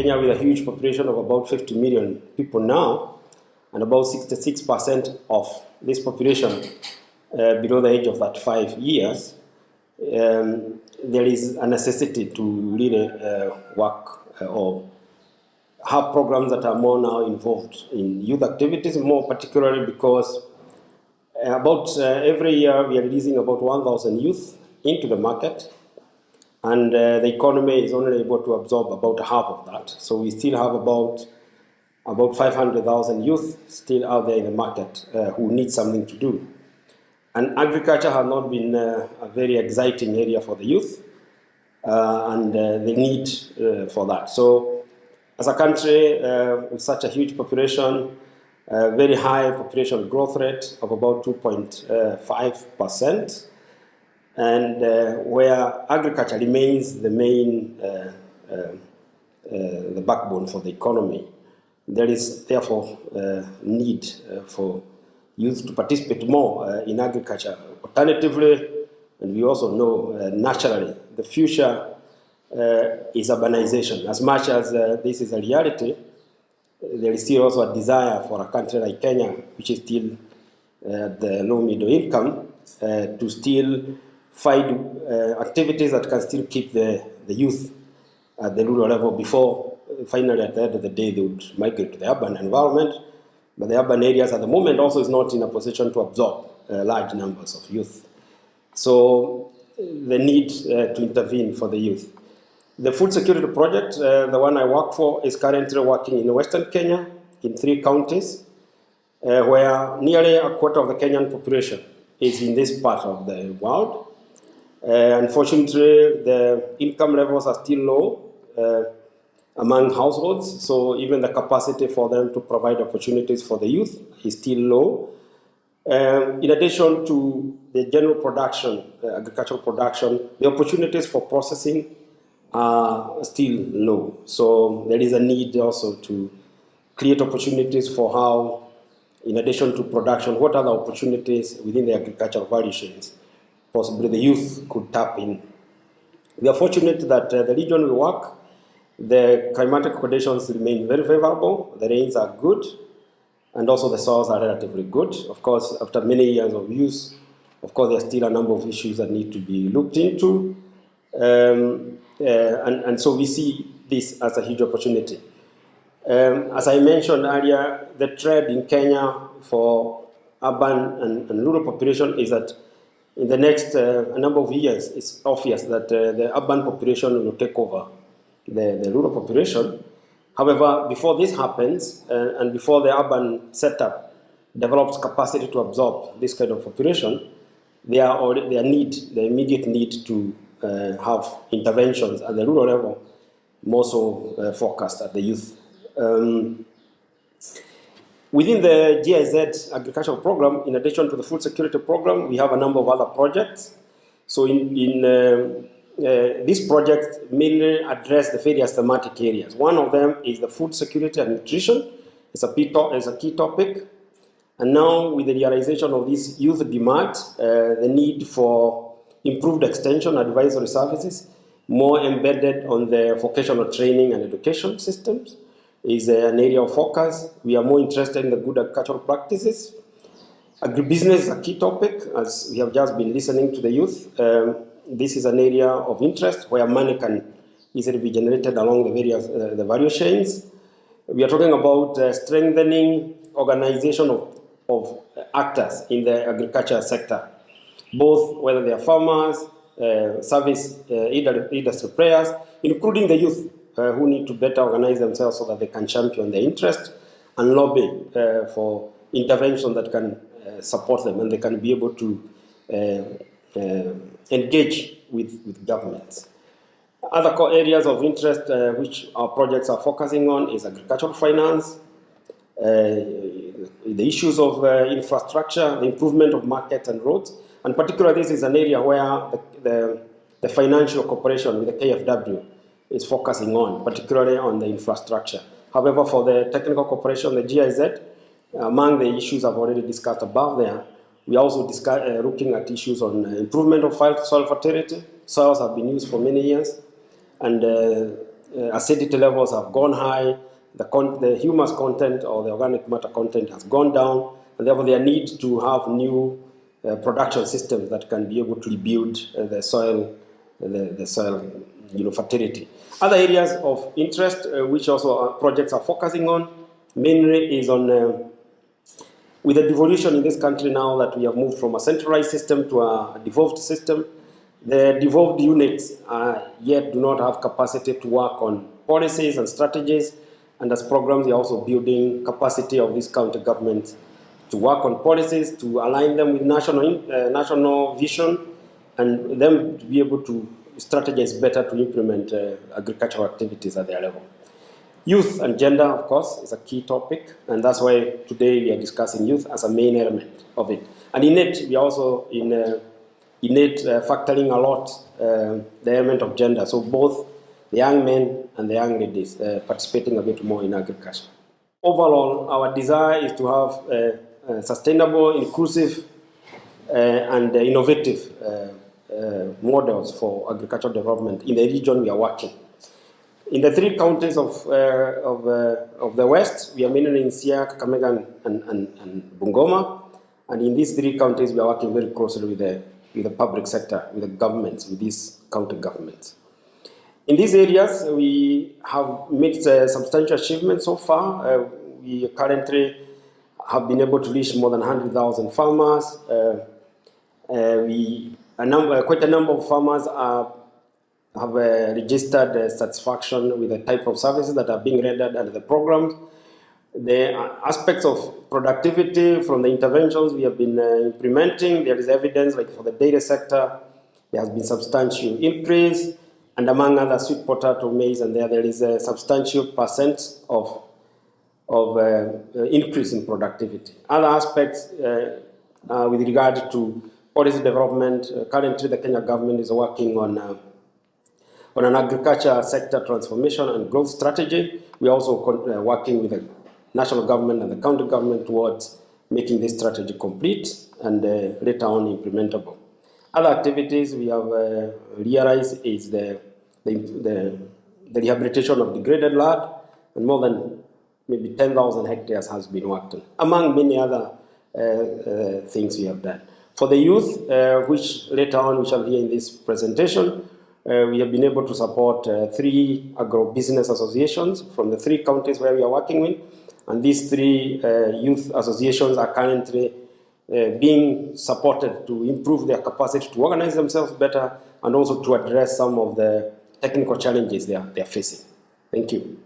Kenya with a huge population of about 50 million people now, and about 66% of this population uh, below the age of 35 years, um, there is a necessity to really uh, work uh, or have programs that are more now involved in youth activities, more particularly because uh, about uh, every year we are releasing about 1,000 youth into the market and uh, the economy is only able to absorb about half of that. So we still have about about 500,000 youth still out there in the market uh, who need something to do. And agriculture has not been uh, a very exciting area for the youth uh, and uh, the need uh, for that. So as a country with such a huge population, very high population growth rate of about 2.5 percent, and uh, where agriculture remains the main, uh, uh, uh the backbone for the economy, there is therefore uh, need uh, for youth to participate more in agriculture. Alternatively, and we also know naturally, the future is urbanization. As much as this is a reality, there is still also a desire for a country like Kenya, which is still at the low middle income, to still find uh, activities that can still keep the, the youth at the rural level before uh, finally at the end of the day they would migrate to the urban environment. But the urban areas at the moment also is not in a position to absorb uh, large numbers of youth. So uh, the need uh, to intervene for the youth. The food security project, uh, the one I work for, is currently working in Western Kenya in three counties, where nearly a quarter of the Kenyan population is in this part of the world. Uh, unfortunately, the income levels are still low uh, among households, so even the capacity for them to provide opportunities for the youth is still low. Um, in addition to the general production, uh, agricultural production, the opportunities for processing are still low. So there is a need also to create opportunities for how, in addition to production, what are the opportunities within the agricultural value chains possibly the youth could tap in. We are fortunate that uh, the region we work, the climatic conditions remain very favorable, the rains are good, and also the soils are relatively good. Of course, after many years of use, of course, there are still a number of issues that need to be looked into. Um, uh, and, and so we see this as a huge opportunity. Um, as I mentioned earlier, the trend in Kenya for urban and, and rural population is that in the next uh, number of years, it's obvious that uh, the urban population will take over the, the rural population. However, before this happens, uh, and before the urban setup develops capacity to absorb this kind of population, already, there need, the immediate need to uh, have interventions at the rural level, more so uh, focused at the youth. Um, Within the GIZ agricultural program, in addition to the food security program, we have a number of other projects. So in, in uh, uh, these projects mainly address the various thematic areas. One of them is the food security and nutrition. It's a, it's a key topic. And now with the realization of this youth demand, uh, the need for improved extension advisory services, more embedded on the vocational training and education systems, is an area of focus. We are more interested in the good agricultural practices. Agribusiness is a key topic, as we have just been listening to the youth. Um, this is an area of interest where money can easily be generated along the various uh, the value chains. We are talking about uh, strengthening organization of, of actors in the agriculture sector, both whether they are farmers, uh, service uh, industry players, including the youth who need to better organize themselves so that they can champion their interest and lobby uh, for intervention that can uh, support them and they can be able to uh, uh, engage with, with governments. Other core areas of interest uh, which our projects are focusing on is agricultural finance, the issues of infrastructure, the improvement of markets and roads, and particularly this is an area where the, the, the financial cooperation with the KFW is focusing on, particularly on the infrastructure. However, for the technical cooperation, the GIZ, among the issues I've already discussed above there, we also discuss, uh, looking at issues on uh, improvement of soil fertility. Soils have been used for many years, and uh, uh, acidity levels have gone high, the, the humus content or the organic matter content has gone down, and therefore there need to have new uh, production systems that can be able to rebuild uh, the soil, the, the soil you know, fertility. Other areas of interest uh, which also our projects are focusing on mainly is on uh, with the devolution in this country now that we have moved from a centralized system to a devolved system, the devolved units uh, yet do not have capacity to work on policies and strategies, and as programs, they are also building capacity of these county governments to work on policies, to align them with national, uh, national vision, and them to be able to strategize better to implement uh, agricultural activities at their level. Youth and gender, of course, is a key topic, and that's why today we are discussing youth as a main element of it. And in it, we are also in, uh, in it uh, factoring a lot uh, the element of gender. So both the young men and the young ladies uh, participating a bit more in agriculture. Overall, our desire is to have uh, uh, sustainable, inclusive, and innovative models for agricultural development in the region we are working. In the three counties of, uh, of, uh, of the West, we are mainly in Siaya, Kakamega, and, and, and Bungoma. And in these three counties, we are working very closely with the, with the public sector, with the governments, with these county governments. In these areas, we have made uh, substantial achievements so far. Uh, we currently have been able to reach more than 100,000 farmers. Uh, uh, we, a number, quite a number of farmers are have uh, registered uh, satisfaction with the type of services that are being rendered under the programs. The aspects of productivity from the interventions we have been uh, implementing, there is evidence like for the dairy sector, there has been substantial increase, and among other sweet potato, maize, and there there is a substantial percent of, of uh, increase in productivity. Other aspects uh, uh, with regard to policy development, currently the Kenya government is working on on an agriculture sector transformation and growth strategy, we're also uh, working with the national government and the county government towards making this strategy complete and uh, later on implementable. Other activities we have uh, realized is the, the, the, the, rehabilitation of degraded land and more than maybe 10,000 hectares has been worked on, among many other uh, uh, things we have done. For the youth, uh, which later on we shall hear in this presentation, uh, we have been able to support uh, three agro-business associations from the three counties where we are working with. And these three uh, youth associations are currently uh, being supported to improve their capacity to organize themselves better and also to address some of the technical challenges they are, they are facing. Thank you.